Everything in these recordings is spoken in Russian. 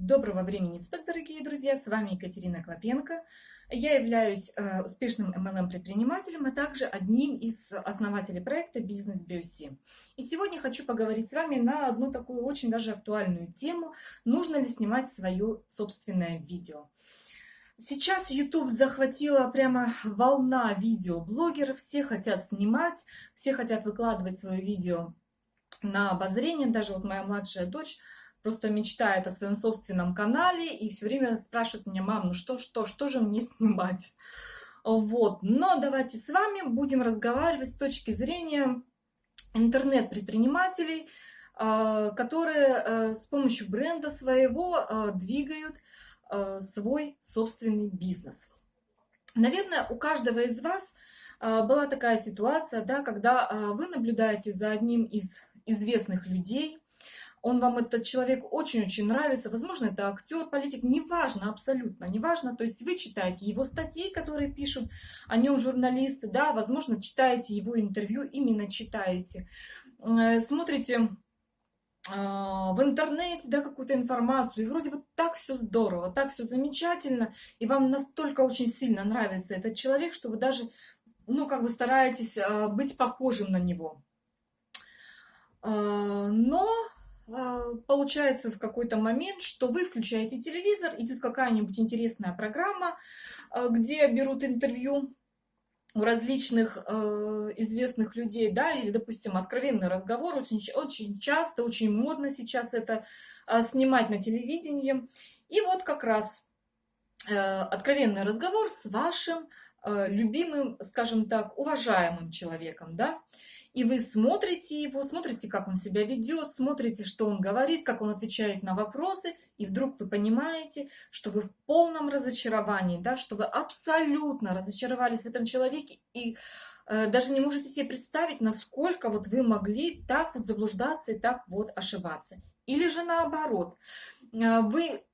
Доброго времени суток, дорогие друзья! С вами Екатерина Клопенко. Я являюсь э, успешным MLM-предпринимателем, а также одним из основателей проекта «Бизнес BioC». И сегодня хочу поговорить с вами на одну такую очень даже актуальную тему. Нужно ли снимать свое собственное видео? Сейчас YouTube захватила прямо волна видеоблогеров. Все хотят снимать, все хотят выкладывать свое видео на обозрение. Даже вот моя младшая дочь просто мечтает о своем собственном канале и все время спрашивает меня, мам, ну что, что, что же мне снимать? Вот, но давайте с вами будем разговаривать с точки зрения интернет-предпринимателей, а, которые э, с помощью бренда своего э, двигают э, свой собственный бизнес. Наверное, у каждого из вас была такая ситуация, да, когда вы наблюдаете за одним из известных людей, он вам, этот человек, очень-очень нравится, возможно, это актер, политик, неважно, абсолютно, неважно, то есть вы читаете его статьи, которые пишут о нем журналисты, да, возможно, читаете его интервью, именно читаете, э, смотрите э, в интернете, да, какую-то информацию, и вроде вот так все здорово, так все замечательно, и вам настолько очень сильно нравится этот человек, что вы даже, ну, как бы стараетесь э, быть похожим на него. Но получается в какой-то момент, что вы включаете телевизор, идет какая-нибудь интересная программа, а, где берут интервью у различных э, известных людей, да, или, допустим, откровенный разговор, очень, очень часто, очень модно сейчас это э, снимать на телевидении. И вот как раз э, откровенный разговор с вашим э, любимым, скажем так, уважаемым человеком, да, и вы смотрите его, смотрите, как он себя ведет, смотрите, что он говорит, как он отвечает на вопросы, и вдруг вы понимаете, что вы в полном разочаровании, да, что вы абсолютно разочаровались в этом человеке и э, даже не можете себе представить, насколько вот вы могли так вот заблуждаться и так вот ошибаться. Или же наоборот, э, вы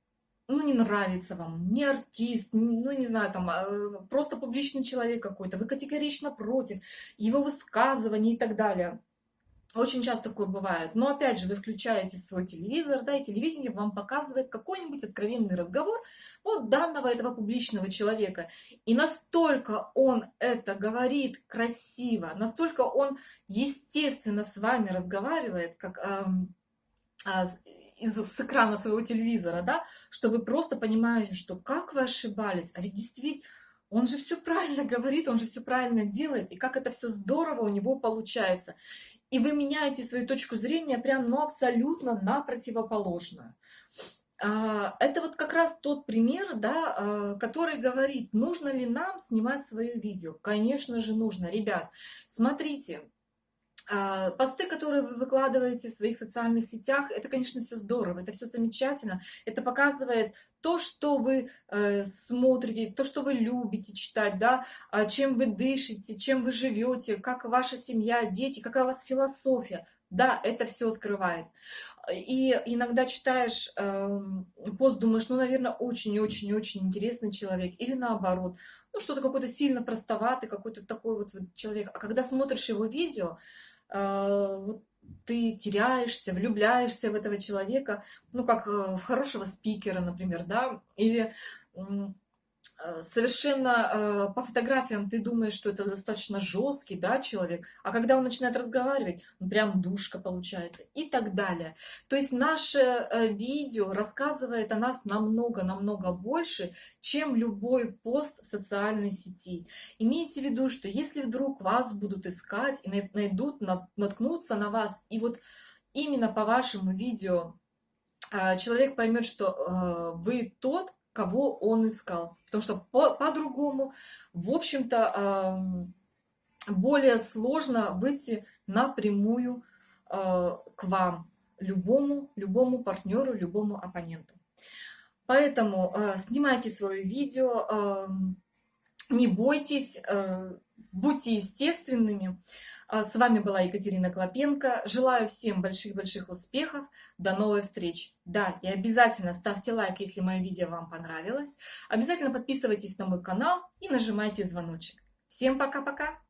ну, не нравится вам, не артист, ну, не знаю, там, а, просто публичный человек какой-то, вы категорично против его высказываний и так далее. Очень часто такое бывает. Но опять же, вы включаете свой телевизор, да, и телевидение вам показывает какой-нибудь откровенный разговор вот данного этого публичного человека. И настолько он это говорит красиво, настолько он естественно с вами разговаривает, как эм, э, из, с экрана своего телевизора, да, что вы просто понимаете, что как вы ошибались, а ведь действительно, он же все правильно говорит, он же все правильно делает, и как это все здорово у него получается. И вы меняете свою точку зрения прям, ну, абсолютно на противоположную. А, это вот как раз тот пример, да, а, который говорит, нужно ли нам снимать свое видео. Конечно же нужно. Ребят, смотрите, посты, которые вы выкладываете в своих социальных сетях, это, конечно, все здорово, это все замечательно. Это показывает то, что вы э, смотрите, то, что вы любите читать, да, а чем вы дышите, чем вы живете, как ваша семья, дети, какая у вас философия. Да, это все открывает. И иногда читаешь э, пост, думаешь, ну, наверное, очень-очень-очень интересный человек. Или наоборот, ну, что-то какой-то сильно простоватый, какой-то такой вот человек. А когда смотришь его видео, вот ты теряешься, влюбляешься в этого человека, ну, как э, в хорошего спикера, например, да, или совершенно э, по фотографиям ты думаешь, что это достаточно жесткий да, человек, а когда он начинает разговаривать, он прям душка получается и так далее. То есть наше э, видео рассказывает о нас намного-намного больше, чем любой пост в социальной сети. Имейте в виду, что если вдруг вас будут искать и найдут, наткнуться на вас, и вот именно по вашему видео человек поймет, что вы тот, кого он искал. Потому что по-другому, по в общем-то, более сложно выйти напрямую а, к вам, любому, любому партнеру, любому оппоненту. Поэтому а, снимайте свое видео, не бойтесь, а, будьте естественными. А, с вами была Екатерина Клопенко. Желаю всем больших-больших успехов. До новых встреч. Да, и обязательно ставьте лайк, если мое видео вам понравилось. Обязательно подписывайтесь на мой канал и нажимайте звоночек. Всем пока-пока!